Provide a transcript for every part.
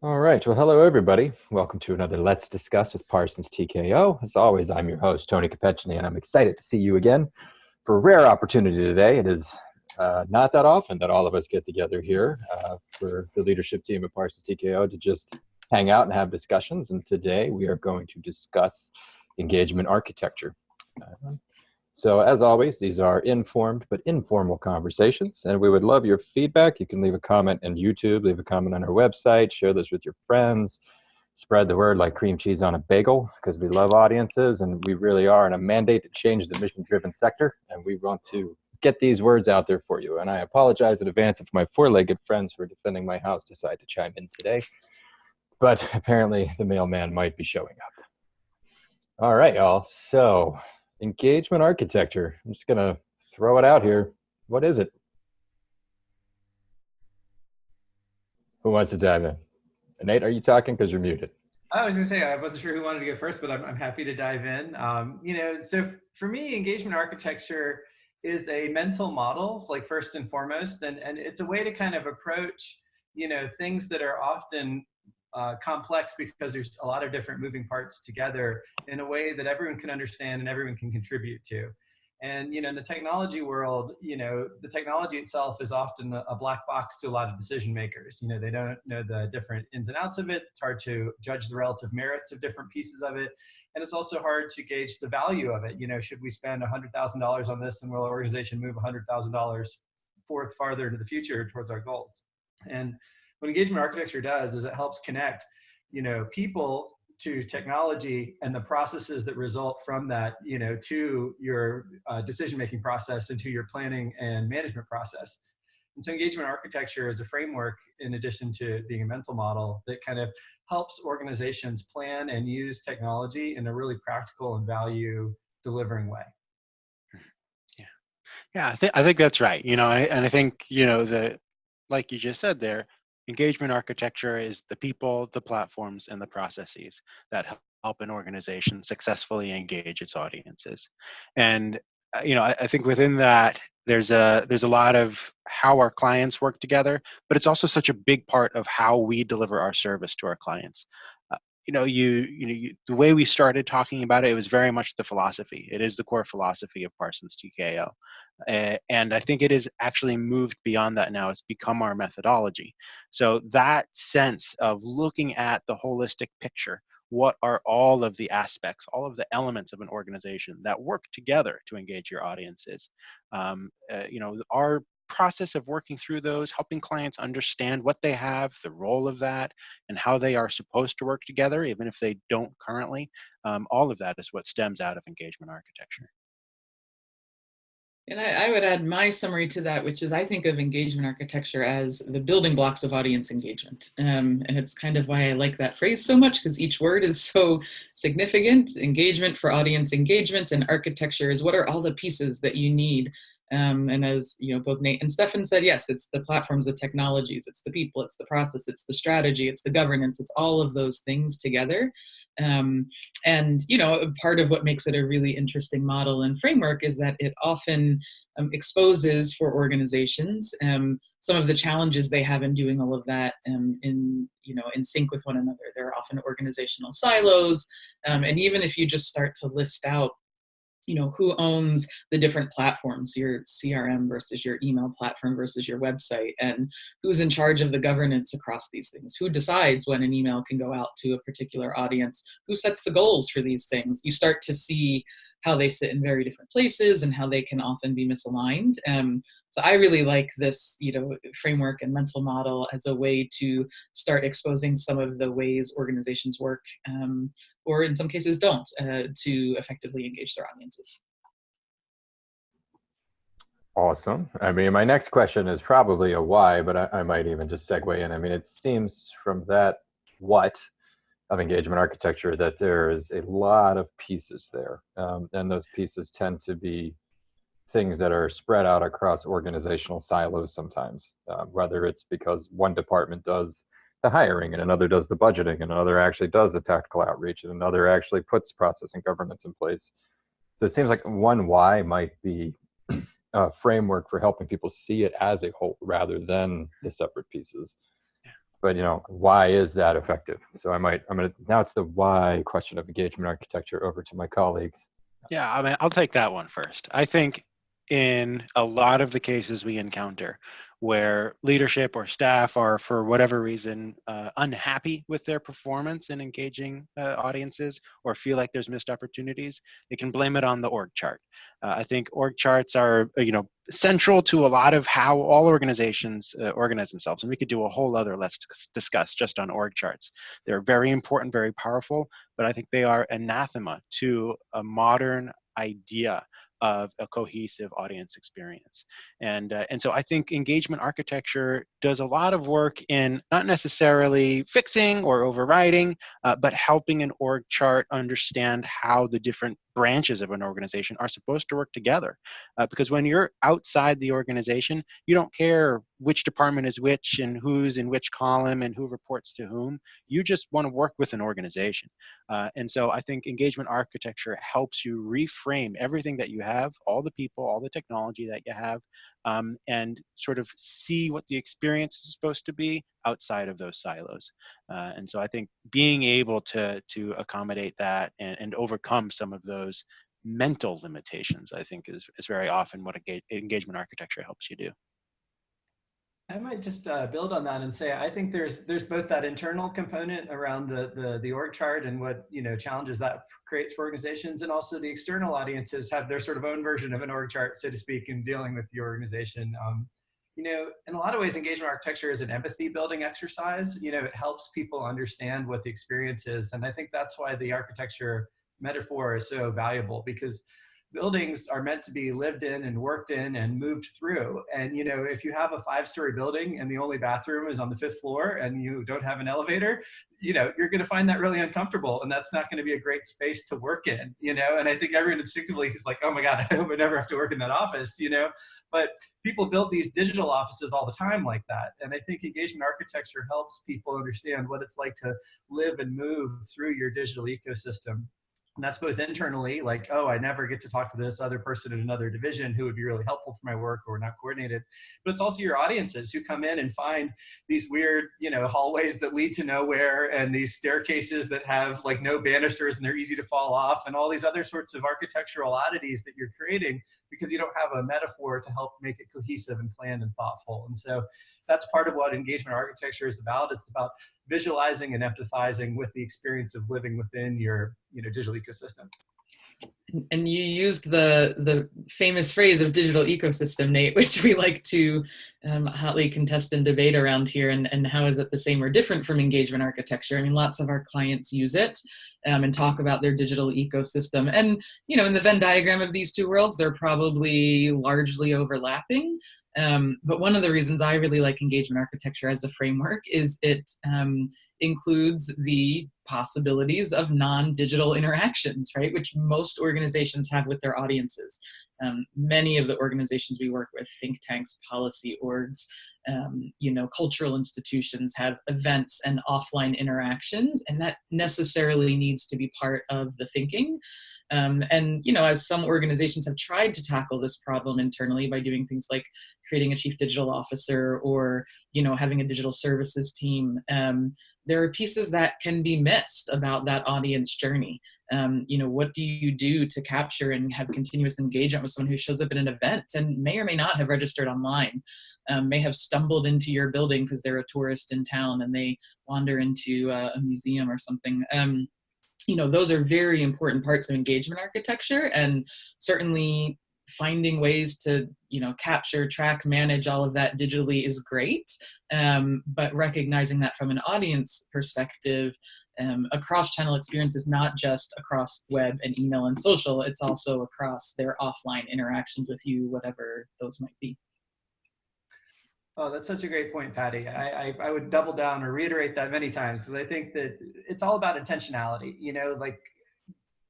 All right. Well, hello, everybody. Welcome to another Let's Discuss with Parsons TKO. As always, I'm your host, Tony Capecini, and I'm excited to see you again for a rare opportunity today. It is uh, not that often that all of us get together here uh, for the leadership team at Parsons TKO to just hang out and have discussions. And today we are going to discuss engagement architecture. Uh, so as always, these are informed but informal conversations, and we would love your feedback. You can leave a comment on YouTube, leave a comment on our website, share this with your friends, spread the word like cream cheese on a bagel, because we love audiences, and we really are in a mandate to change the mission-driven sector, and we want to get these words out there for you. And I apologize in advance if my four-legged friends who are defending my house decide to chime in today, but apparently the mailman might be showing up. All right, y'all. So engagement architecture. I'm just going to throw it out here. What is it? Who wants to dive in? Nate, are you talking? Because you're muted. I was to say, I wasn't sure who wanted to go first, but I'm, I'm happy to dive in. Um, you know, so for me, engagement architecture is a mental model, like first and foremost, and, and it's a way to kind of approach, you know, things that are often uh, complex because there's a lot of different moving parts together in a way that everyone can understand and everyone can contribute to. And you know, in the technology world, you know, the technology itself is often a black box to a lot of decision makers. You know, they don't know the different ins and outs of it. It's hard to judge the relative merits of different pieces of it. And it's also hard to gauge the value of it. You know, should we spend $100,000 on this and will our organization move $100,000 forth farther into the future towards our goals? And what engagement architecture does is it helps connect, you know, people to technology and the processes that result from that, you know, to your uh, decision-making process and to your planning and management process. And so engagement architecture is a framework in addition to being a mental model that kind of helps organizations plan and use technology in a really practical and value delivering way. Yeah, yeah, I think I think that's right. You know, and I think you know the like you just said there, engagement architecture is the people, the platforms, and the processes that help an organization successfully engage its audiences. And uh, you know, I, I, think within that, there's a there's a lot of how our clients work together, but it's also such a big part of how we deliver our service to our clients you know, you, you know, you, the way we started talking about it, it was very much the philosophy. It is the core philosophy of Parsons TKO. Uh, and I think it has actually moved beyond that now. It's become our methodology. So that sense of looking at the holistic picture, what are all of the aspects, all of the elements of an organization that work together to engage your audiences? Um, uh, you know, our process of working through those, helping clients understand what they have, the role of that, and how they are supposed to work together, even if they don't currently. Um, all of that is what stems out of engagement architecture. And I, I, would add my summary to that, which is I think of engagement architecture as the building blocks of audience engagement. Um, and it's kind of why I like that phrase so much because each word is so significant. Engagement for audience engagement and architecture is what are all the pieces that you need um, and as you know, both Nate and Stefan said, yes, it's the platforms, the technologies, it's the people, it's the process, it's the strategy, it's the governance, it's all of those things together. Um, and you know, part of what makes it a really interesting model and framework is that it often um, exposes for organizations um, some of the challenges they have in doing all of that um, in you know in sync with one another. There are often organizational silos, um, and even if you just start to list out you know, who owns the different platforms, your CRM versus your email platform versus your website, and who's in charge of the governance across these things? Who decides when an email can go out to a particular audience? Who sets the goals for these things? You start to see how they sit in very different places and how they can often be misaligned. Um, so I really like this, you know, framework and mental model as a way to start exposing some of the ways organizations work, um, or in some cases don't, uh, to effectively engage their audiences. Awesome. I mean, my next question is probably a why, but I, I might even just segue in. I mean, it seems from that what of engagement architecture that there is a lot of pieces there. Um, and those pieces tend to be things that are spread out across organizational silos sometimes, uh, whether it's because one department does the hiring and another does the budgeting and another actually does the tactical outreach and another actually puts process and governance in place. So it seems like one why might be a framework for helping people see it as a whole rather than the separate pieces. But you know, why is that effective? So I might, I'm gonna, now it's the why question of engagement architecture over to my colleagues. Yeah, I mean, I'll take that one first. I think in a lot of the cases we encounter where leadership or staff are, for whatever reason, uh, unhappy with their performance in engaging uh, audiences or feel like there's missed opportunities, they can blame it on the org chart. Uh, I think org charts are, uh, you know, central to a lot of how all organizations uh, organize themselves. And we could do a whole other let's discuss just on org charts. They're very important, very powerful, but I think they are anathema to a modern idea of a cohesive audience experience. And, uh, and so I think engagement architecture does a lot of work in not necessarily fixing or overriding, uh, but helping an org chart understand how the different branches of an organization are supposed to work together. Uh, because when you're outside the organization, you don't care which department is which and who's in which column and who reports to whom. You just want to work with an organization. Uh, and so I think engagement architecture helps you reframe everything that you have, all the people, all the technology that you have, um, and sort of see what the experience is supposed to be outside of those silos. Uh, and so I think being able to, to accommodate that and, and overcome some of those mental limitations, I think is, is very often what engagement architecture helps you do. I might just uh, build on that and say I think there's there's both that internal component around the, the the org chart and what you know challenges that creates for organizations, and also the external audiences have their sort of own version of an org chart, so to speak, in dealing with the organization. Um, you know, in a lot of ways, engagement architecture is an empathy building exercise. You know, it helps people understand what the experience is, and I think that's why the architecture metaphor is so valuable because buildings are meant to be lived in and worked in and moved through. And you know, if you have a five-story building and the only bathroom is on the fifth floor and you don't have an elevator, you know, you're going to find that really uncomfortable, and that's not going to be a great space to work in. You know, and I think everyone instinctively is like, "Oh my God, I hope I never have to work in that office." You know, but people build these digital offices all the time like that, and I think engagement architecture helps people understand what it's like to live and move through your digital ecosystem and that's both internally, like, oh, I never get to talk to this other person in another division who would be really helpful for my work or not coordinated. But it's also your audiences who come in and find these weird, you know, hallways that lead to nowhere and these staircases that have like no banisters and they're easy to fall off and all these other sorts of architectural oddities that you're creating because you don't have a metaphor to help make it cohesive and planned and thoughtful. And so that's part of what engagement architecture is about. It's about visualizing and empathizing with the experience of living within your you know, digital ecosystem. And you used the the famous phrase of digital ecosystem, Nate, which we like to um, hotly contest and debate around here. And, and how is it the same or different from engagement architecture? I mean, lots of our clients use it um, and talk about their digital ecosystem. And, you know, in the Venn diagram of these two worlds, they're probably largely overlapping. Um, but one of the reasons I really like engagement architecture as a framework is it um, includes the possibilities of non-digital interactions, right? Which most organizations have with their audiences. Um, many of the organizations we work with, think tanks, policy orgs, um, you know, cultural institutions have events and offline interactions, and that necessarily needs to be part of the thinking. Um, and, you know, as some organizations have tried to tackle this problem internally by doing things like creating a chief digital officer or, you know, having a digital services team, um, there are pieces that can be missed about that audience journey. Um, you know, what do you do to capture and have continuous engagement with someone who shows up at an event and may or may not have registered online, um, may have stumbled into your building because they're a tourist in town and they wander into uh, a museum or something. Um, you know, those are very important parts of engagement architecture and certainly finding ways to you know capture track manage all of that digitally is great um, but recognizing that from an audience perspective um, a cross-channel experience is not just across web and email and social it's also across their offline interactions with you whatever those might be Oh, that's such a great point, Patty. I, I, I would double down or reiterate that many times because I think that it's all about intentionality. You know, like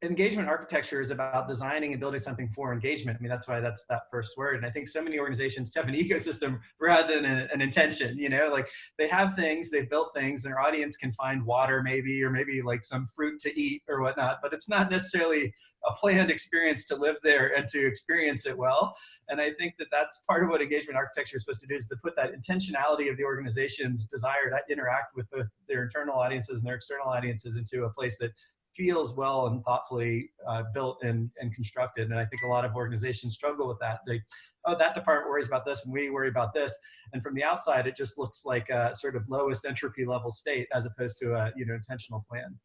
engagement architecture is about designing and building something for engagement. I mean, that's why that's that first word. And I think so many organizations have an ecosystem rather than a, an intention, you know, like they have things, they've built things, their audience can find water maybe, or maybe like some fruit to eat or whatnot, but it's not necessarily a planned experience to live there and to experience it well. And I think that that's part of what engagement architecture is supposed to do is to put that intentionality of the organization's desire to interact with their internal audiences and their external audiences into a place that feels well and thoughtfully uh, built and, and constructed. And I think a lot of organizations struggle with that. They, oh, that department worries about this and we worry about this. And from the outside, it just looks like a sort of lowest entropy level state as opposed to a you know intentional plan.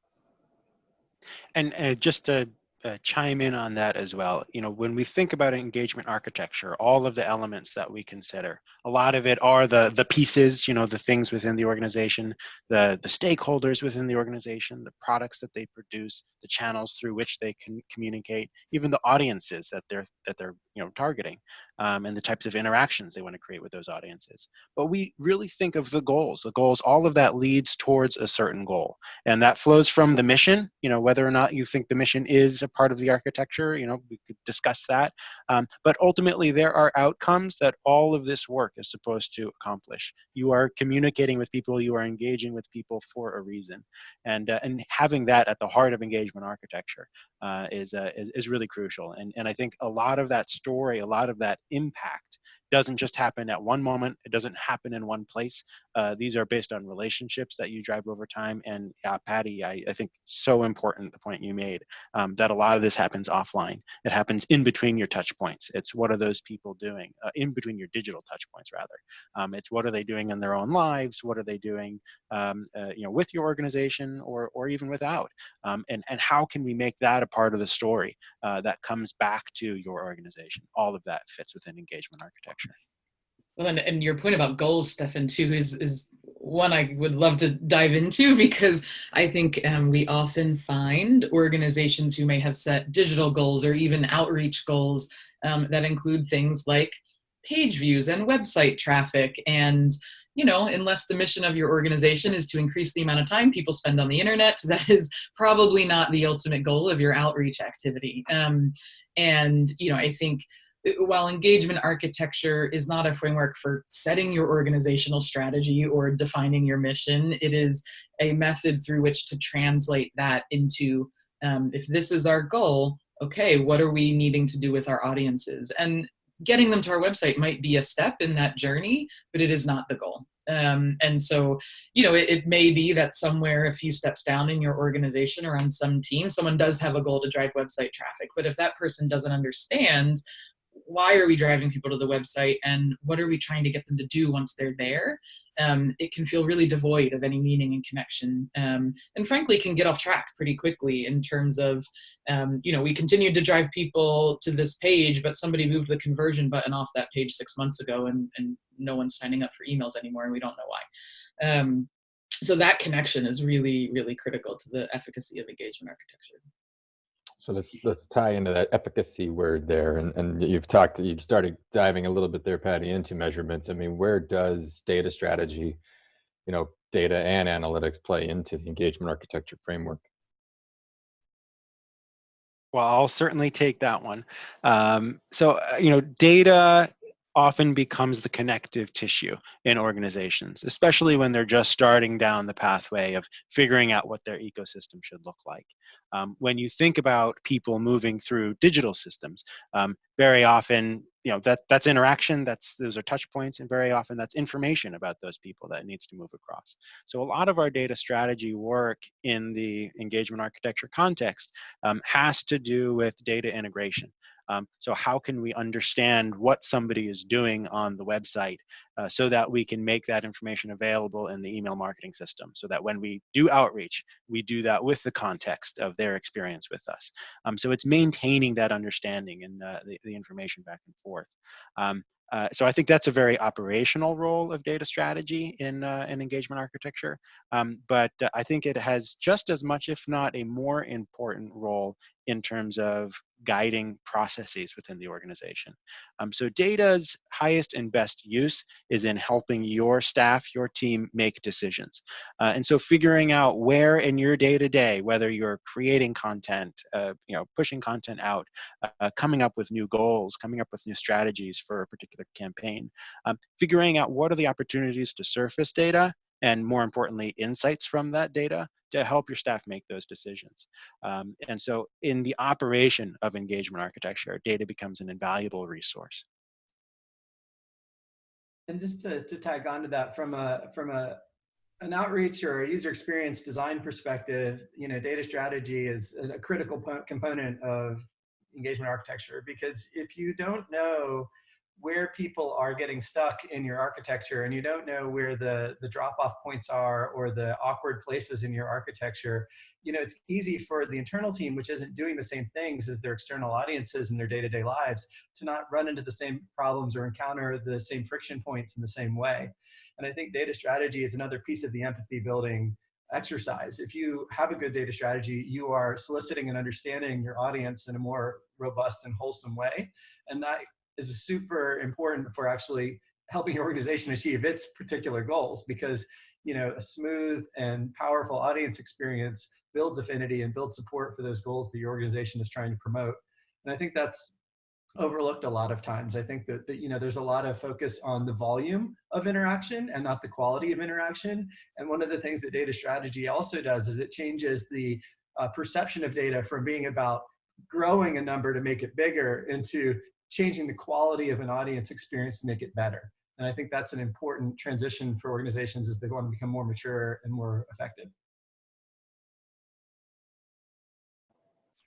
And uh, just to uh, chime in on that as well. You know, when we think about engagement architecture, all of the elements that we consider, a lot of it are the the pieces, you know, the things within the organization, the the stakeholders within the organization, the products that they produce, the channels through which they can communicate, even the audiences that they're that they're you know targeting, um, and the types of interactions they want to create with those audiences. But we really think of the goals. The goals, all of that leads towards a certain goal, and that flows from the mission. You know, whether or not you think the mission is a part of the architecture, you know, we could discuss that. Um, but ultimately, there are outcomes that all of this work is supposed to accomplish. You are communicating with people, you are engaging with people for a reason, and uh, and having that at the heart of engagement architecture is, uh, is is really crucial. And and I think a lot of that story, a lot of that impact doesn't just happen at one moment. It doesn't happen in one place. Uh, these are based on relationships that you drive over time. And uh, Patty, I, I, think so important the point you made um, that a lot of this happens offline. It happens in between your touch points. It's what are those people doing uh, in between your digital touch points rather. Um, it's what are they doing in their own lives? What are they doing, um, uh, you know, with your organization or or even without? Um, and and how can we make that a part of the story uh, that comes back to your organization? All of that fits within engagement architecture. Well, and, and your point about goals, Stefan, too, is, is one I would love to dive into because I think um, we often find organizations who may have set digital goals or even outreach goals um, that include things like page views and website traffic and you know, unless the mission of your organization is to increase the amount of time people spend on the internet, that is probably not the ultimate goal of your outreach activity. Um, and, you know, I think while engagement architecture is not a framework for setting your organizational strategy or defining your mission, it is a method through which to translate that into um, if this is our goal, okay, what are we needing to do with our audiences? And getting them to our website might be a step in that journey, but it is not the goal. Um, and so, you know, it, it, may be that somewhere a few steps down in your organization or on some team, someone does have a goal to drive website traffic. But if that person doesn't understand why are we driving people to the website and what are we trying to get them to do once they're there? Um, it can feel really devoid of any meaning and connection um, and frankly can get off track pretty quickly in terms of um, you know we continued to drive people to this page but somebody moved the conversion button off that page six months ago and, and no one's signing up for emails anymore and we don't know why. Um, so that connection is really really critical to the efficacy of engagement architecture so let's let's tie into that efficacy word there, and and you've talked, you've started diving a little bit there, Patty, into measurements. I mean, where does data strategy, you know, data and analytics play into the engagement architecture framework? Well, I'll certainly take that one. Um, so, uh, you know, data often becomes the connective tissue in organizations, especially when they're just starting down the pathway of figuring out what their ecosystem should look like. Um, when you think about people moving through digital systems, um, very often, you know, that that's interaction, that's those are touch points, and very often that's information about those people that needs to move across. So a lot of our data strategy work in the engagement architecture context um, has to do with data integration. Um, so how can we understand what somebody is doing on the website uh, so that we can make that information available in the email marketing system so that when we do outreach, we do that with the context of their experience with us. Um, so it's maintaining that understanding and uh, the, the information back and forth. Um, uh, so I think that's a very operational role of data strategy in, uh, in engagement architecture. Um, but uh, I think it has just as much, if not a more important role in terms of guiding processes within the organization. Um, so data's highest and best use is in helping your staff, your team make decisions. Uh, and so figuring out where in your day-to-day, -day, whether you're creating content, uh, you know, pushing content out, uh, coming up with new goals, coming up with new strategies for a particular campaign, um, figuring out what are the opportunities to surface data and more importantly, insights from that data to help your staff make those decisions. Um, and so in the operation of engagement architecture, data becomes an invaluable resource. And just to, to tag on to that from a, from a, an outreach or user experience design perspective, you know, data strategy is a critical component of engagement architecture because if you don't know where people are getting stuck in your architecture and you don't know where the, the drop-off points are or the awkward places in your architecture, you know, it's easy for the internal team, which isn't doing the same things as their external audiences in their day-to-day -day lives, to not run into the same problems or encounter the same friction points in the same way. And I think data strategy is another piece of the empathy building exercise. If you have a good data strategy, you are soliciting and understanding your audience in a more robust and wholesome way. And that is super important for actually helping your organization achieve its particular goals because you know a smooth and powerful audience experience builds affinity and builds support for those goals that your organization is trying to promote. And i think that's overlooked a lot of times. I think that, that you know there's a lot of focus on the volume of interaction and not the quality of interaction. And one of the things that data strategy also does is it changes the uh, perception of data from being about growing a number to make it bigger into changing the quality of an audience experience to make it better. And I think that's an important transition for organizations as they want to become more mature and more effective.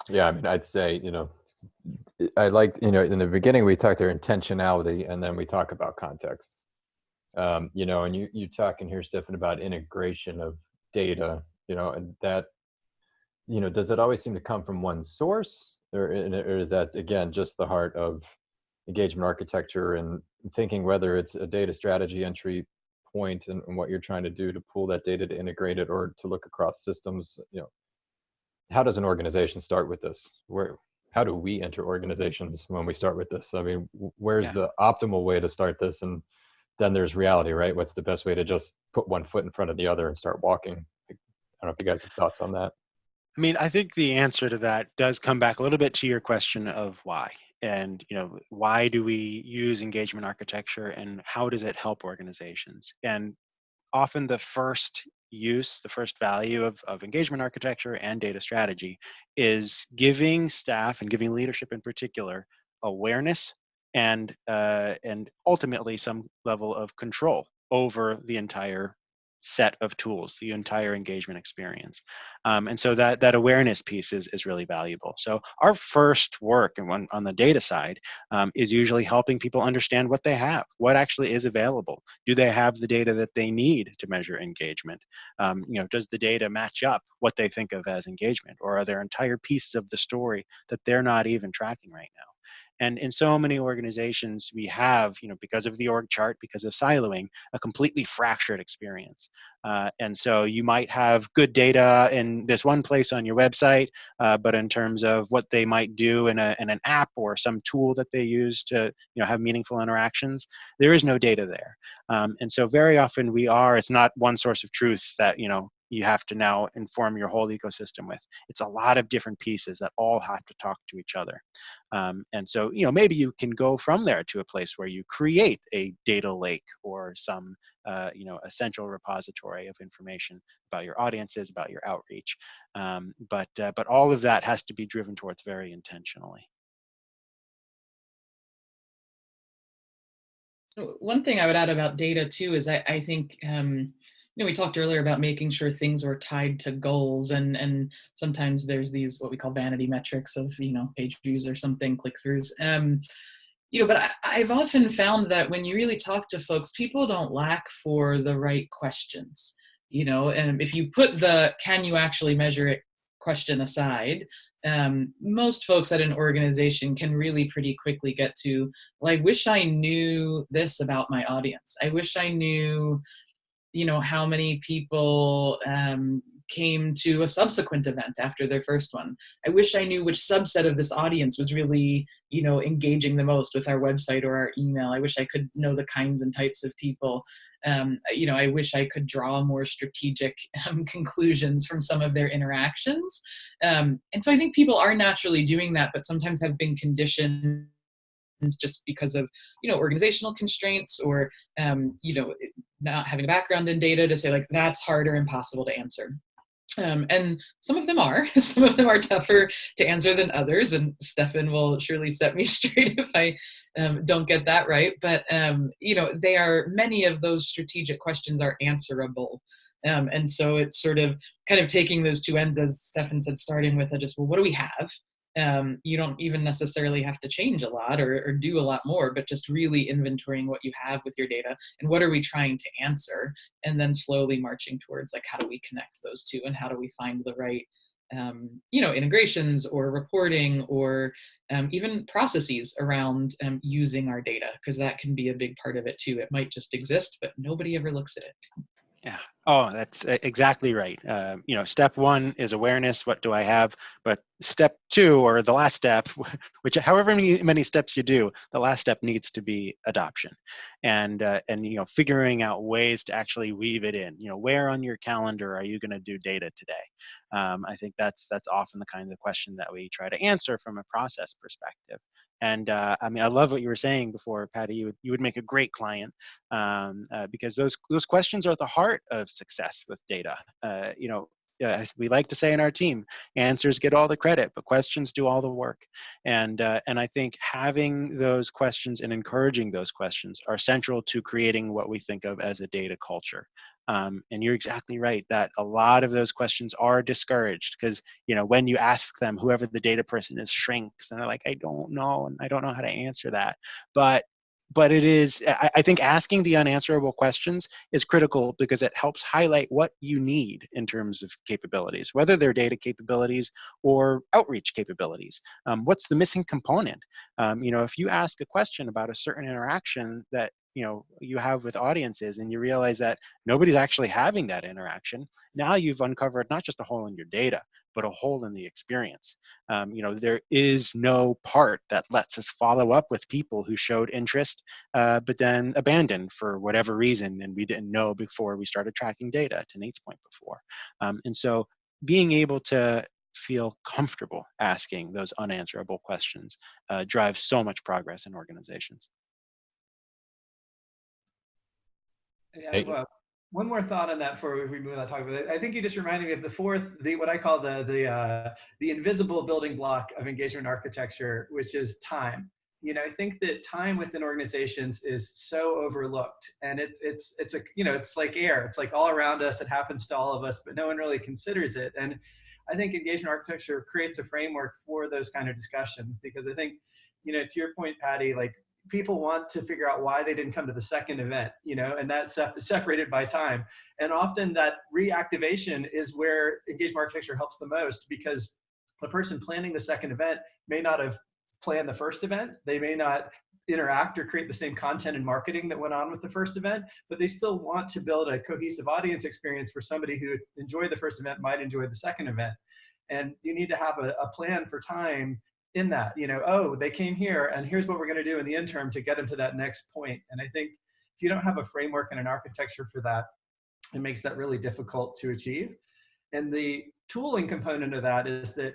Yeah, I mean, I'd say, you know, I like, you know, in the beginning we talked about intentionality and then we talk about context. Um, you know, and you, you talk in here, Stefan, about integration of data, you know, and that, you know, does it always seem to come from one source or, or is that again just the heart of engagement architecture and thinking whether it's a data strategy entry point and, and, what you're trying to do to pull that data to integrate it or to look across systems you know? How does an organization start with this? Where how do we enter organizations when we start with this? I mean where's yeah. the optimal way to start this? And then there's reality right? What's the best way to just put one foot in front of the other and start walking? I don't know if you guys have thoughts on that I mean, I think the answer to that does come back a little bit to your question of why. And you know, why do we use engagement architecture and how does it help organizations? And often the first use, the first value of, of engagement architecture and data strategy is giving staff and giving leadership in particular awareness and uh, and ultimately some level of control over the entire set of tools, the entire engagement experience. Um, and so that, that awareness piece is, is really valuable. So our first work and on, on the data side um, is usually helping people understand what they have, what actually is available. Do they have the data that they need to measure engagement? Um, you know, does the data match up what they think of as engagement? Or are there entire pieces of the story that they're not even tracking right now? And in so many organizations, we have, you know, because of the org chart, because of siloing, a completely fractured experience. Uh, and so you might have good data in this one place on your website, uh, but in terms of what they might do in, a, in an app or some tool that they use to, you know, have meaningful interactions, there is no data there. Um, and so very often we are, it's not one source of truth that, you know, you have to now inform your whole ecosystem with. It's a lot of different pieces that all have to talk to each other. Um, and so, you know, maybe you can go from there to a place where you create a data lake or some, uh, you know, essential repository of information about your audiences, about your outreach. Um, but, uh, but all of that has to be driven towards very intentionally. One thing I would add about data too is I, I think um, you know, we talked earlier about making sure things are tied to goals and, and sometimes there's these, what we call vanity metrics of, you know, page views or something, click throughs. Um, you know, but I, I've often found that when you really talk to folks, people don't lack for the right questions, you know, and if you put the, can you actually measure it question aside, um, most folks at an organization can really pretty quickly get to, well, I wish I knew this about my audience. I wish I knew you know, how many people um, came to a subsequent event after their first one. I wish I knew which subset of this audience was really, you know, engaging the most with our website or our email. I wish I could know the kinds and types of people. Um, you know, I wish I could draw more strategic um, conclusions from some of their interactions. Um, and so I think people are naturally doing that, but sometimes have been conditioned just because of you know organizational constraints or um, you know not having a background in data to say like that's hard or impossible to answer. Um, and some of them are. Some of them are tougher to answer than others and stefan will surely set me straight if i um, don't get that right. But um, you know they are many of those strategic questions are answerable. Um, and so it's sort of kind of taking those two ends as stefan said starting with a just well what do we have um, you don't even necessarily have to change a lot or, or, do a lot more, but just really inventorying what you have with your data and what are we trying to answer, and then slowly marching towards like how do we connect those two and how do we find the right um, you know integrations or reporting or um, even processes around um, using our data because that can be a big part of it too. It might just exist, but nobody ever looks at it. Yeah. Oh, that's exactly right. Uh, you know, step one is awareness. What do I have? But step two, or the last step, which however many, many steps you do, the last step needs to be adoption, and uh, and you know, figuring out ways to actually weave it in. You know, where on your calendar are you going to do data today? Um, I think that's that's often the kind of question that we try to answer from a process perspective. And uh, I mean, I love what you were saying before, Patty. You would, you would make a great client um, uh, because those those questions are at the heart of success with data. Uh, you know, uh, we like to say in our team, answers get all the credit, but questions do all the work. And uh, and I think having those questions and encouraging those questions are central to creating what we think of as a data culture. Um, and you're exactly right that a lot of those questions are discouraged because you know when you ask them, whoever the data person is shrinks, and they're like, I don't know, and I don't know how to answer that. But but it is I, I, think asking the unanswerable questions is critical because it helps highlight what you need in terms of capabilities whether they're data capabilities or outreach capabilities. Um, what's the missing component? Um, you know if you ask a question about a certain interaction that you know you have with audiences and you realize that nobody's actually having that interaction. Now you've uncovered not just a hole in your data but a hole in the experience. Um, you know there is no part that lets us follow up with people who showed interest uh, but then abandoned for whatever reason and we didn't know before we started tracking data to nate's point before. Um, and so being able to feel comfortable asking those unanswerable questions uh, drives so much progress in organizations Yeah, hey. well, one more thought on that before we move on to talk about it. I think you just reminded me of the fourth, the what I call the the uh, the invisible building block of engagement architecture, which is time. You know, I think that time within organizations is so overlooked, and it's it's it's a you know it's like air. It's like all around us. It happens to all of us, but no one really considers it. And I think engagement architecture creates a framework for those kind of discussions because I think, you know, to your point, Patty, like people want to figure out why they didn't come to the second event, you know, and that's separated by time. And often that reactivation is where engagement architecture helps the most because the person planning the second event may not have planned the first event. They may not interact or create the same content and marketing that went on with the first event, but they still want to build a cohesive audience experience for somebody who enjoyed the first event might enjoy the second event. And you need to have a, a plan for time in that, you know, oh, they came here and here's what we're going to do in the interim to get them to that next point. And I think if you don't have a framework and an architecture for that, it makes that really difficult to achieve. And the tooling component of that is that,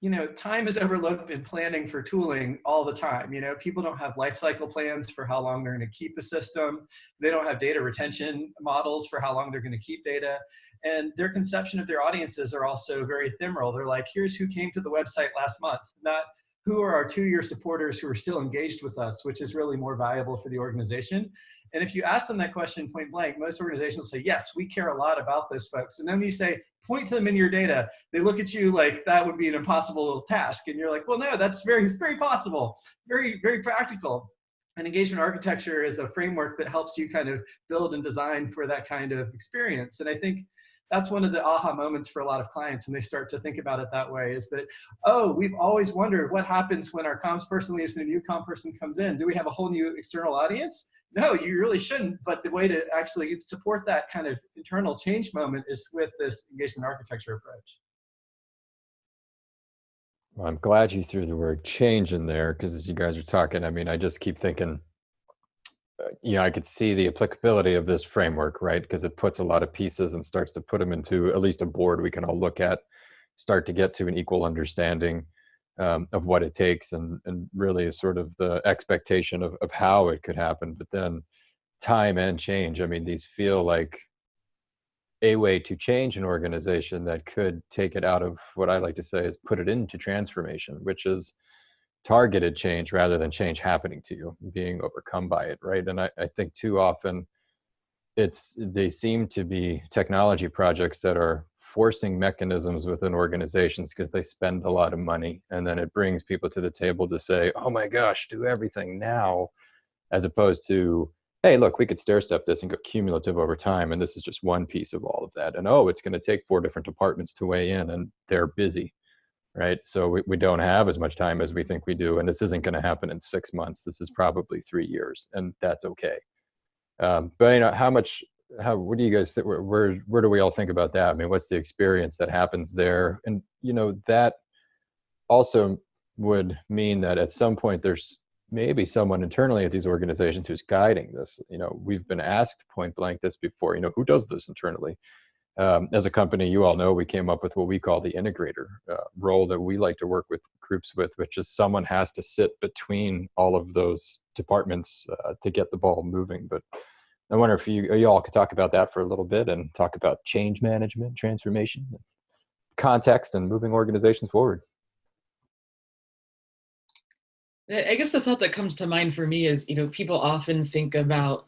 you know, time is overlooked in planning for tooling all the time. You know, people don't have life cycle plans for how long they're going to keep a system. They don't have data retention models for how long they're going to keep data. And their conception of their audiences are also very ephemeral. They're like, here's who came to the website last month, not who are our two-year supporters who are still engaged with us, which is really more valuable for the organization. And if you ask them that question point blank, most organizations will say, yes, we care a lot about those folks. And then you say, point to them in your data, they look at you like that would be an impossible task. And you're like, well, no, that's very, very possible, very, very practical. And engagement architecture is a framework that helps you kind of build and design for that kind of experience. And I think that's one of the aha moments for a lot of clients when they start to think about it that way is that, oh, we've always wondered what happens when our comms person leaves and a new comm person comes in. Do we have a whole new external audience? no, you really shouldn't. But the way to actually support that kind of internal change moment is with this engagement architecture approach. Well, I'm glad you threw the word change in there because as you guys are talking, I mean, I just keep thinking, you know, I could see the applicability of this framework, right? Because it puts a lot of pieces and starts to put them into at least a board we can all look at, start to get to an equal understanding um, of what it takes and, and really is sort of the expectation of, of how it could happen. But then time and change, I mean, these feel like a way to change an organization that could take it out of what I like to say is put it into transformation, which is targeted change rather than change happening to you, being overcome by it, right? And I, I think too often it's they seem to be technology projects that are forcing mechanisms within organizations because they spend a lot of money and then it brings people to the table to say, oh my gosh, do everything now, as opposed to hey, look, we could stair step this and go cumulative over time. And this is just one piece of all of that. And oh, it's going to take four different departments to weigh in and they're busy, right? So we, we don't have as much time as we think we do. And this isn't going to happen in six months. This is probably three years and that's okay. Um, but you know, how much, how, what do you guys think, where, where, where do we all think about that? I mean, what's the experience that happens there? And, you know, that also would mean that at some point there's maybe someone internally at these organizations who's guiding this. You know, we've been asked point blank this before, you know, who does this internally? Um, as a company, you all know we came up with what we call the integrator uh, role that we like to work with groups with, which is someone has to sit between all of those departments uh, to get the ball moving. But I wonder if you, you all could talk about that for a little bit and talk about change management, transformation, context, and moving organizations forward. I guess the thought that comes to mind for me is, you know, people often think about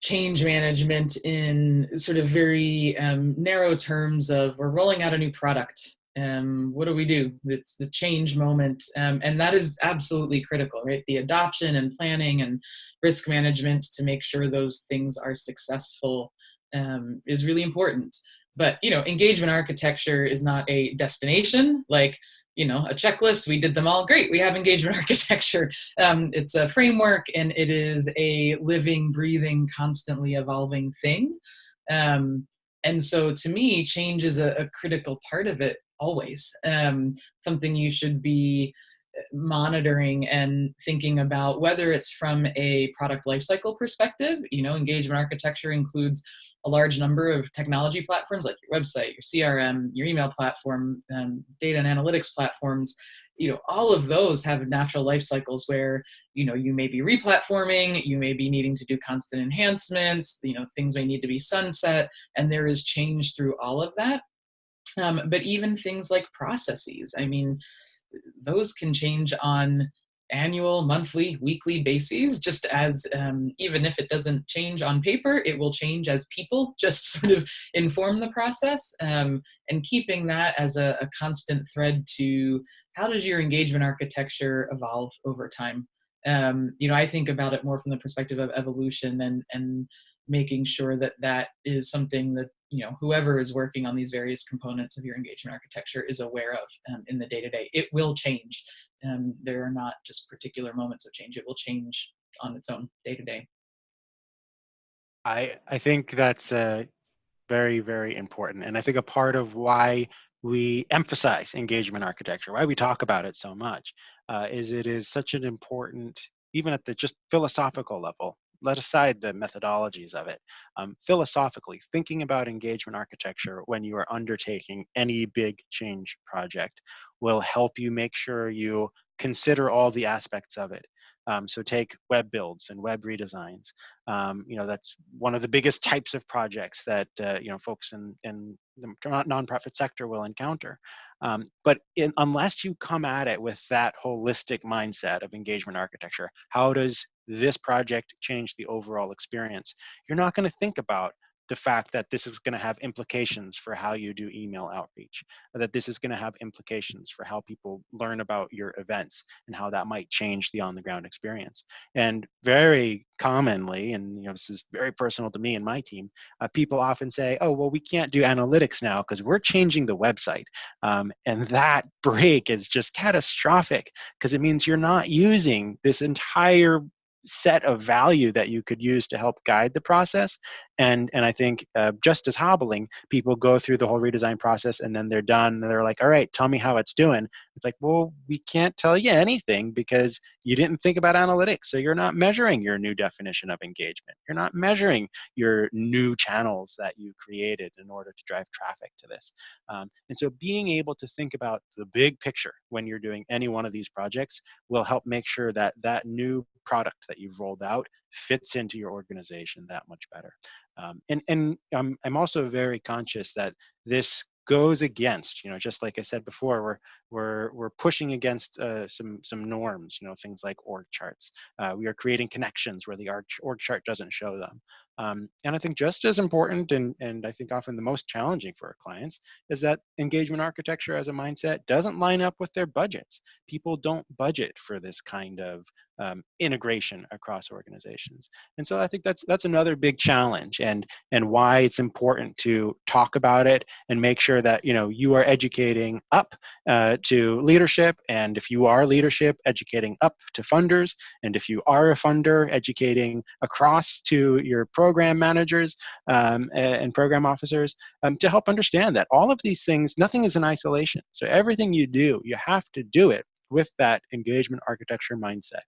change management in sort of very um, narrow terms of we're rolling out a new product. Um, what do we do? It's the change moment. Um, and that is absolutely critical, right? The adoption and planning and risk management to make sure those things are successful um, is really important. But, you know, engagement architecture is not a destination. Like, you know, a checklist. We did them all. Great. We have engagement architecture. Um, it's a framework and it is a living, breathing, constantly evolving thing. Um, and so to me, change is a, a critical part of it always. Um, something you should be monitoring and thinking about whether it's from a product lifecycle perspective, you know, engagement architecture includes a large number of technology platforms like your website, your CRM, your email platform, um, data and analytics platforms, you know, all of those have natural life cycles where, you know, you may be replatforming, you may be needing to do constant enhancements, you know, things may need to be sunset, and there is change through all of that. Um, but even things like processes, I mean, those can change on annual, monthly, weekly bases, just as um, even if it doesn't change on paper, it will change as people just sort of inform the process um, and keeping that as a, a, constant thread to how does your engagement architecture evolve over time. Um, you know, I think about it more from the perspective of evolution and, and making sure that that is something that you know whoever is working on these various components of your engagement architecture is aware of um, in the day-to-day -day. it will change um, there are not just particular moments of change it will change on its own day-to-day -day. i i think that's uh, very very important and i think a part of why we emphasize engagement architecture why we talk about it so much uh, is it is such an important even at the just philosophical level let aside the methodologies of it. Um, philosophically, thinking about engagement architecture when you are undertaking any big change project will help you make sure you consider all the aspects of it. Um, so take web builds and web redesigns. Um, you know, that's one of the biggest types of projects that, uh, you know, folks in, in the nonprofit sector will encounter. Um, but in, unless you come at it with that holistic mindset of engagement architecture, how does this project changed the overall experience? You're not going to think about the fact that this is going to have implications for how you do email outreach, that this is going to have implications for how people learn about your events and how that might change the on the ground experience. And very commonly, and you know this is very personal to me and my team, uh, people often say, "Oh, well, we can't do analytics now because we're changing the website," um, and that break is just catastrophic because it means you're not using this entire set of value that you could use to help guide the process. And, and I think uh, just as hobbling, people go through the whole redesign process and then they're done. They're like, all right, tell me how it's doing. It's like, well, we can't tell you anything because you didn't think about analytics. So you're not measuring your new definition of engagement. You're not measuring your new channels that you created in order to drive traffic to this. Um, and so being able to think about the big picture when you're doing any one of these projects will help make sure that that new product that you've rolled out fits into your organization that much better. Um, and and I'm, I'm also very conscious that this goes against, you know, just like I said before, we're we're we're pushing against uh, some some norms, you know, things like org charts. Uh, we are creating connections where the org, org chart doesn't show them. Um, and I think just as important, and and I think often the most challenging for our clients, is that engagement architecture as a mindset doesn't line up with their budgets. People don't budget for this kind of um, integration across organizations. And so I think that's that's another big challenge, and and why it's important to talk about it and make sure that you know you are educating up uh, to leadership, and if you are leadership, educating up to funders, and if you are a funder, educating across to your program managers um, and program officers um, to help understand that all of these things, nothing is in isolation. So everything you do, you have to do it with that engagement architecture mindset.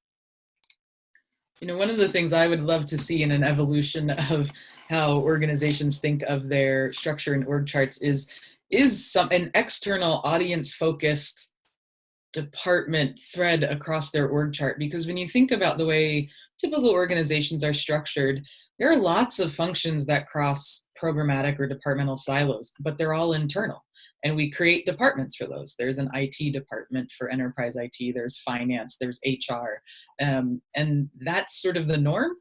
You know, one of the things I would love to see in an evolution of how organizations think of their structure and org charts is is some an external audience focused department thread across their org chart. Because when you think about the way typical organizations are structured there are lots of functions that cross programmatic or departmental silos but they're all internal and we create departments for those. There's an it department for enterprise it there's finance there's hr um, and that's sort of the norm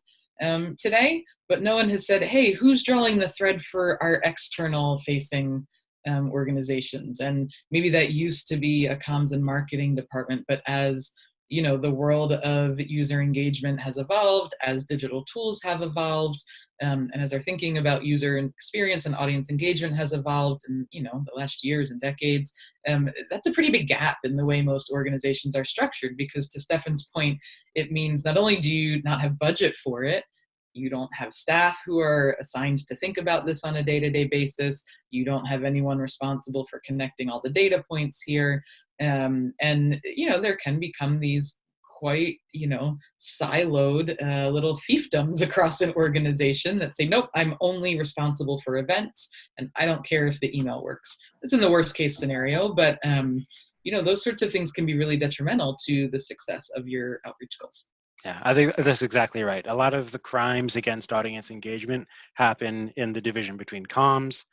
um, today but no one has said hey who's drawing the thread for our external facing um, organizations? And maybe that used to be a comms and marketing department but as you know the world of user engagement has evolved as digital tools have evolved um, and as our thinking about user experience and audience engagement has evolved in you know the last years and decades um, that's a pretty big gap in the way most organizations are structured because to stefan's point it means not only do you not have budget for it you don't have staff who are assigned to think about this on a day-to-day basis you don't have anyone responsible for connecting all the data points here um, and you know there can become these quite you know siloed uh, little fiefdoms across an organization that say nope i'm only responsible for events and i don't care if the email works it's in the worst case scenario but um, you know those sorts of things can be really detrimental to the success of your outreach goals yeah, I think that's exactly right. A lot of the crimes against audience engagement happen in the division between comms,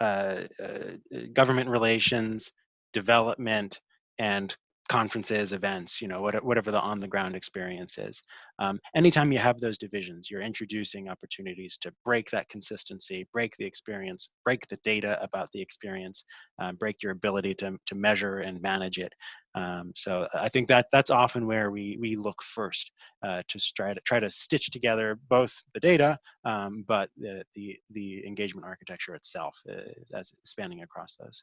uh, uh, government relations, development, and conferences, events, you know, whatever the on the ground experience is. Um, anytime you have those divisions, you're introducing opportunities to break that consistency, break the experience, break the data about the experience, uh, break your ability to, to measure and manage it. Um, so I think that that's often where we, we look first uh, to try to try to stitch together both the data, um, but the, the, the engagement architecture itself uh, as spanning across those.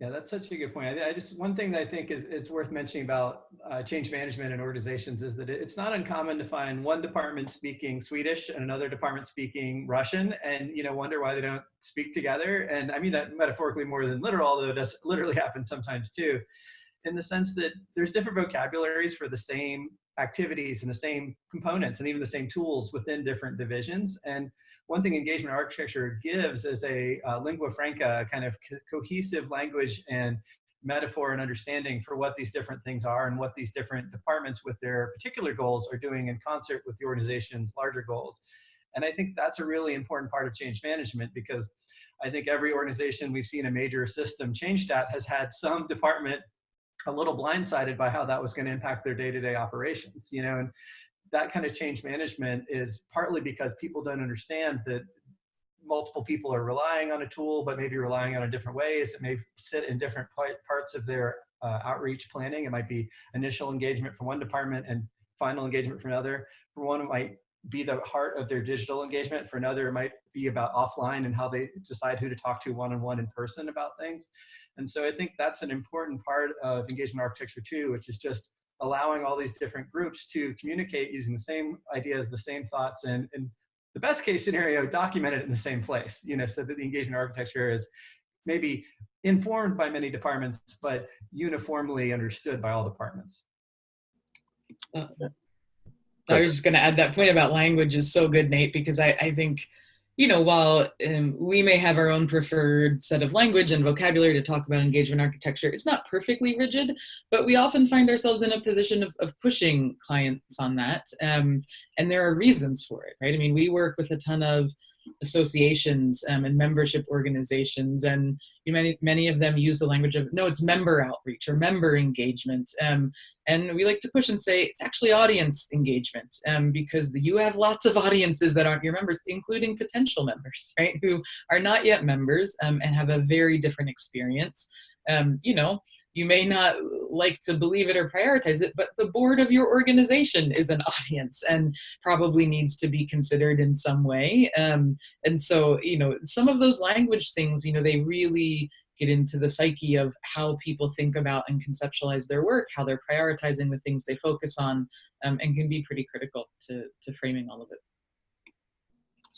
Yeah, that's such a good point. I, I, just one thing that I think is it's worth mentioning about uh, change management in organizations is that it's not uncommon to find one department speaking Swedish and another department speaking Russian, and you know wonder why they don't speak together. And I mean that metaphorically more than literal, although it does literally happen sometimes too, in the sense that there's different vocabularies for the same activities and the same components and even the same tools within different divisions. And one thing engagement architecture gives is a uh, lingua franca kind of co cohesive language and metaphor and understanding for what these different things are and what these different departments with their particular goals are doing in concert with the organization's larger goals. And I think that's a really important part of change management because I think every organization we've seen a major system change that has had some department a little blindsided by how that was going to impact their day-to-day -day operations you know and that kind of change management is partly because people don't understand that multiple people are relying on a tool but maybe relying on it different ways. It may sit in different parts of their uh, outreach planning. It might be initial engagement from one department and final engagement from another. For one it might be the heart of their digital engagement. For another it might be about offline and how they decide who to talk to one-on-one -on -one in person about things and so I think that's an important part of engagement architecture too, which is just allowing all these different groups to communicate using the same ideas, the same thoughts, and, and the best case scenario, document it in the same place, you know, so that the engagement architecture is maybe informed by many departments, but uniformly understood by all departments. Uh, I was just going to add that point about language is so good, Nate, because I, I think you know, while um, we may have our own preferred set of language and vocabulary to talk about engagement architecture, it's not perfectly rigid, but we often find ourselves in a position of, of pushing clients on that. Um, and there are reasons for it, right? I mean, we work with a ton of associations um, and membership organizations and many, many of them use the language of no it's member outreach or member engagement um, and we like to push and say it's actually audience engagement um, because you have lots of audiences that aren't your members including potential members right who are not yet members um, and have a very different experience um, you know you may not like to believe it or prioritize it, but the board of your organization is an audience and probably needs to be considered in some way. Um, and so, you know, some of those language things, you know, they really get into the psyche of how people think about and conceptualize their work, how they're prioritizing the things they focus on, um, and can be pretty critical to, to framing all of it.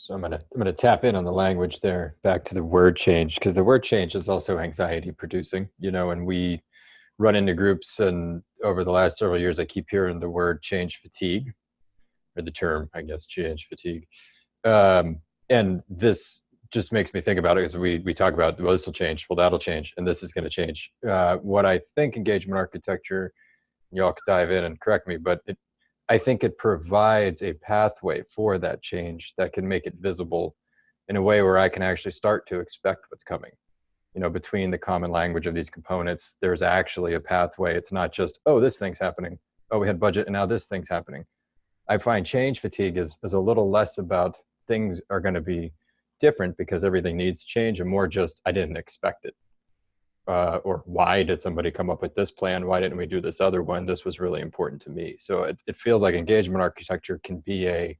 So I'm gonna I'm gonna tap in on the language there, back to the word change, because the word change is also anxiety producing, you know, and we run into groups and over the last several years, I keep hearing the word change fatigue or the term, I guess, change fatigue. Um, and this just makes me think about it because we, we talk about, well, this will change, well, that'll change, and this is going to change. Uh, what I think engagement architecture, y'all could dive in and correct me, but it, I think it provides a pathway for that change that can make it visible in a way where I can actually start to expect what's coming you know, between the common language of these components, there's actually a pathway. It's not just, oh, this thing's happening. Oh, we had budget and now this thing's happening. I find change fatigue is, is a little less about things are going to be different because everything needs to change and more just, I didn't expect it. Uh, or why did somebody come up with this plan? Why didn't we do this other one? This was really important to me. So it, it feels like engagement architecture can be a,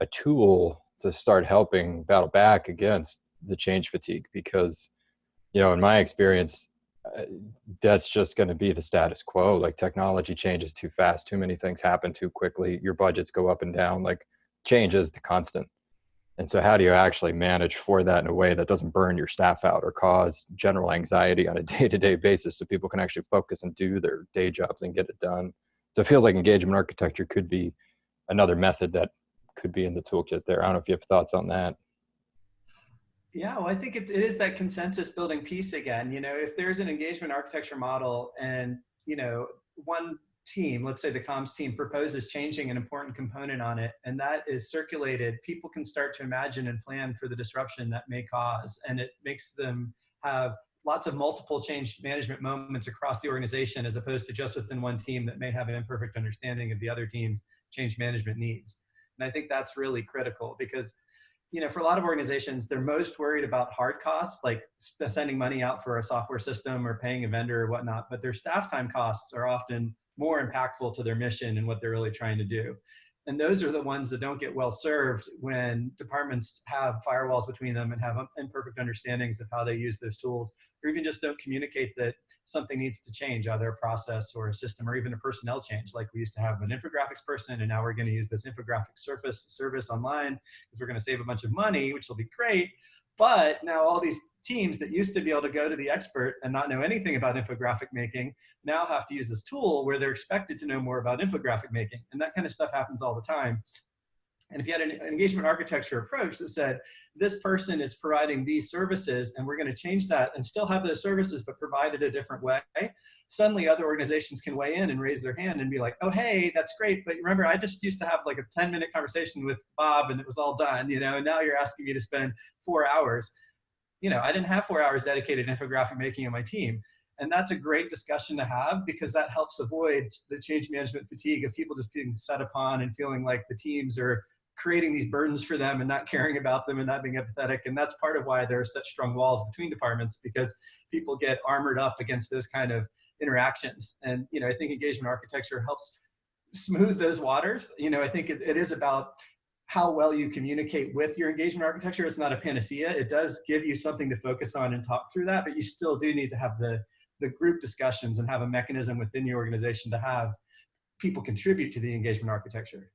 a tool to start helping battle back against the change fatigue because you know, in my experience, uh, that's just going to be the status quo. Like technology changes too fast, too many things happen too quickly. Your budgets go up and down. Like change is the constant. And so, how do you actually manage for that in a way that doesn't burn your staff out or cause general anxiety on a day-to-day basis, so people can actually focus and do their day jobs and get it done? So it feels like engagement architecture could be another method that could be in the toolkit there. I don't know if you have thoughts on that. Yeah, well, I think it, it is that consensus building piece again. You know, if there's an engagement architecture model and, you know, one team, let's say the comms team proposes changing an important component on it, and that is circulated, people can start to imagine and plan for the disruption that may cause. And it makes them have lots of multiple change management moments across the organization as opposed to just within one team that may have an imperfect understanding of the other team's change management needs. And I think that's really critical because you know, for a lot of organizations, they're most worried about hard costs, like sending money out for a software system or paying a vendor or whatnot, but their staff time costs are often more impactful to their mission and what they're really trying to do. And those are the ones that don't get well served when departments have firewalls between them and have imperfect understandings of how they use those tools, or even just don't communicate that something needs to change, either a process or a system, or even a personnel change. Like we used to have an infographics person, and now we're going to use this infographic surface service online because we're going to save a bunch of money, which will be great. But now all these teams that used to be able to go to the expert and not know anything about infographic making now have to use this tool where they're expected to know more about infographic making. And that kind of stuff happens all the time. And if you had an engagement architecture approach that said, this person is providing these services and we're going to change that and still have those services but provide it a different way, suddenly other organizations can weigh in and raise their hand and be like, oh, hey, that's great. But remember, I just used to have like a 10 minute conversation with Bob and it was all done, you know, and now you're asking me to spend four hours you know, I didn't have four hours dedicated infographic making on my team. And that's a great discussion to have because that helps avoid the change management fatigue of people just being set upon and feeling like the teams are creating these burdens for them and not caring about them and not being empathetic. And that's part of why there are such strong walls between departments because people get armored up against those kind of interactions. And, you know, I think engagement architecture helps smooth those waters. You know, I think it, it is about how well you communicate with your engagement architecture. It's not a panacea. It does give you something to focus on and talk through that, but you still do need to have the, the group discussions and have a mechanism within your organization to have people contribute to the engagement architecture.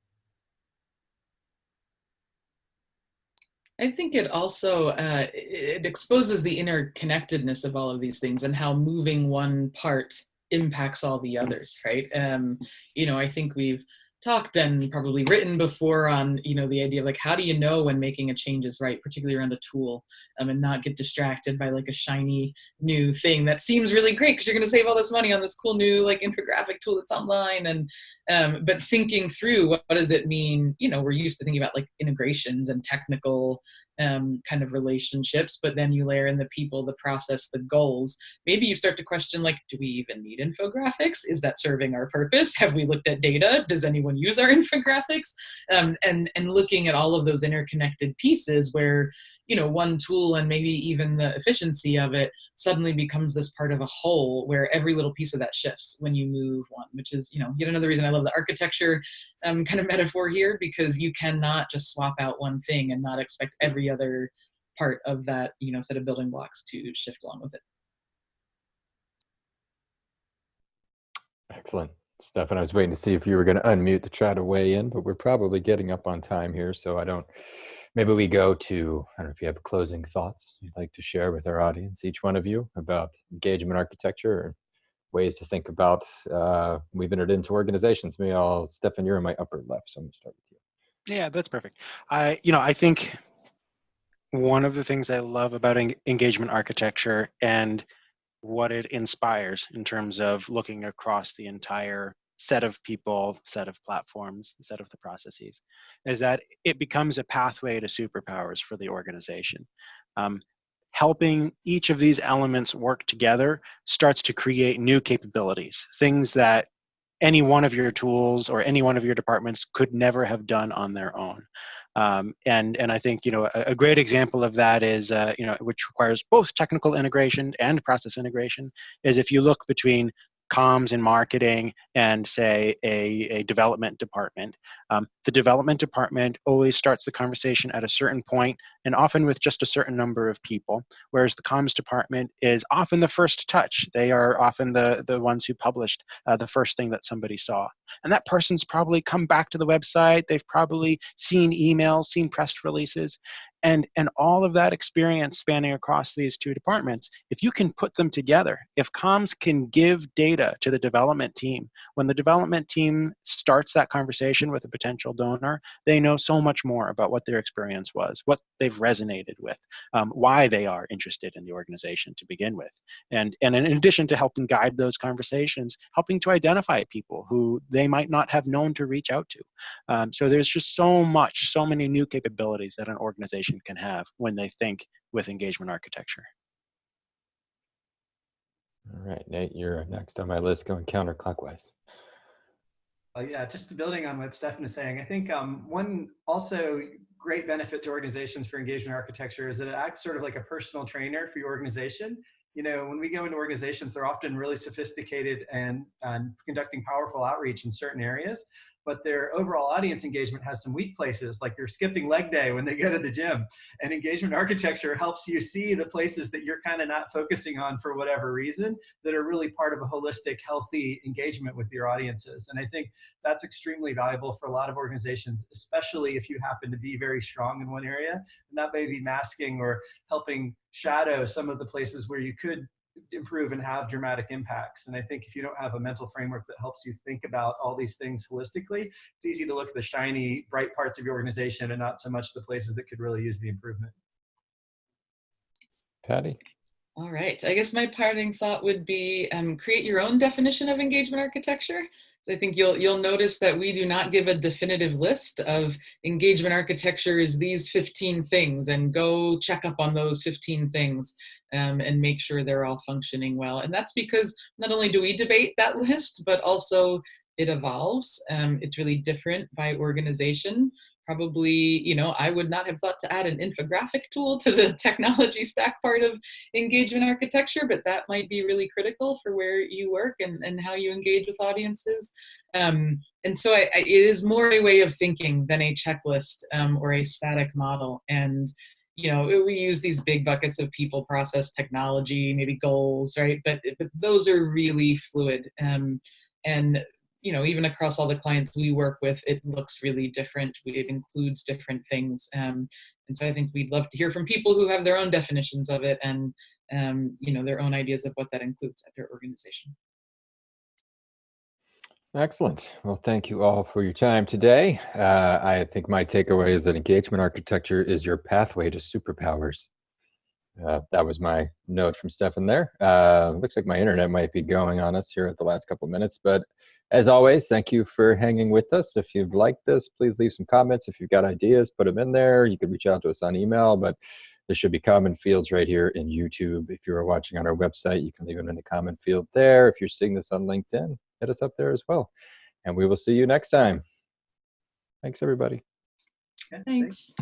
I think it also uh, it exposes the interconnectedness of all of these things and how moving one part impacts all the others, right? Um, you know, I think we've talked and probably written before on you know the idea of like how do you know when making a change is right particularly around a tool um, and not get distracted by like a shiny new thing that seems really great because you're going to save all this money on this cool new like infographic tool that's online and um, but thinking through what, what does it mean? You know we're used to thinking about like integrations and technical um, kind of relationships, but then you layer in the people, the process, the goals. Maybe you start to question like, do we even need infographics? Is that serving our purpose? Have we looked at data? Does anyone use our infographics? Um, and, and looking at all of those interconnected pieces where you know one tool and maybe even the efficiency of it suddenly becomes this part of a whole where every little piece of that shifts when you move one which is you know yet another reason i love the architecture um, kind of metaphor here because you cannot just swap out one thing and not expect every other part of that you know set of building blocks to shift along with it Excellent. Stefan, I was waiting to see if you were going to unmute to try to weigh in, but we're probably getting up on time here, so I don't maybe we go to i don't know if you have closing thoughts you'd like to share with our audience each one of you about engagement architecture or ways to think about uh, we've entered into organizations. Maybe i'll stefan you're in my upper left so i'm to start with you. Yeah that's perfect. I you know i think one of the things i love about en- engagement architecture and what it inspires in terms of looking across the entire set of people, set of platforms, set of the processes, is that it becomes a pathway to superpowers for the organization. Um, helping each of these elements work together starts to create new capabilities, things that any one of your tools or any one of your departments could never have done on their own. Um, and and I think you know a, a great example of that is uh, you know which requires both technical integration and process integration is if you look between comms and marketing and say a, a development department. Um, the development department always starts the conversation at a certain point and often with just a certain number of people, whereas the comms department is often the first touch. They are often the, the ones who published uh, the first thing that somebody saw. And that person's probably come back to the website, they've probably seen emails, seen press releases, and and all of that experience spanning across these two departments if you can put them together if comms can give data to the development team when the development team starts that conversation with a potential donor they know so much more about what their experience was what they've resonated with um, why they are interested in the organization to begin with. And and in addition to helping guide those conversations helping to identify people who they might not have known to reach out to. Um, so there's just so much so many new capabilities that an organization organization can have when they think with engagement architecture. All right, Nate, you're next on my list going counterclockwise. Uh, yeah, just building on what Stefan is saying, I think um, one also great benefit to organizations for engagement architecture is that it acts sort of like a personal trainer for your organization. You know, when we go into organizations, they're often really sophisticated and, and conducting powerful outreach in certain areas but their overall audience engagement has some weak places, like they're skipping leg day when they go to the gym. And engagement architecture helps you see the places that you're kind of not focusing on for whatever reason that are really part of a holistic, healthy engagement with your audiences. And I think that's extremely valuable for a lot of organizations, especially if you happen to be very strong in one area. And that may be masking or helping shadow some of the places where you could improve and have dramatic impacts. And I think if you don't have a mental framework that helps you think about all these things holistically, it's easy to look at the shiny, bright parts of your organization and not so much the places that could really use the improvement. Patty? All right. I guess my parting thought would be um, create your own definition of engagement architecture. I think you'll you'll notice that we do not give a definitive list of engagement architecture is these 15 things and go check up on those 15 things um, and make sure they're all functioning well. And that's because not only do we debate that list, but also it evolves. Um, it's really different by organization probably, you know, I would not have thought to add an infographic tool to the technology stack part of engagement architecture, but that might be really critical for where you work and, and how you engage with audiences. Um, and so I, I, it is more a way of thinking than a checklist um, or a static model. And you know, we use these big buckets of people, process, technology, maybe goals, right? But, but those are really fluid. Um, and you know, even across all the clients we work with, it looks really different. It includes different things. Um, and so I think we'd love to hear from people who have their own definitions of it and, um, you know, their own ideas of what that includes at their organization. Excellent. Well, thank you all for your time today. Uh, I think my takeaway is that engagement architecture is your pathway to superpowers. Uh, that was my note from Stefan there. Uh, looks like my internet might be going on us here at the last couple minutes, but as always, thank you for hanging with us. If you've liked this, please leave some comments. If you've got ideas, put them in there. You can reach out to us on email, but there should be comment fields right here in YouTube. If you're watching on our website, you can leave them in the comment field there. If you're seeing this on LinkedIn, hit us up there as well. And we will see you next time. Thanks, everybody. Yeah, Thanks.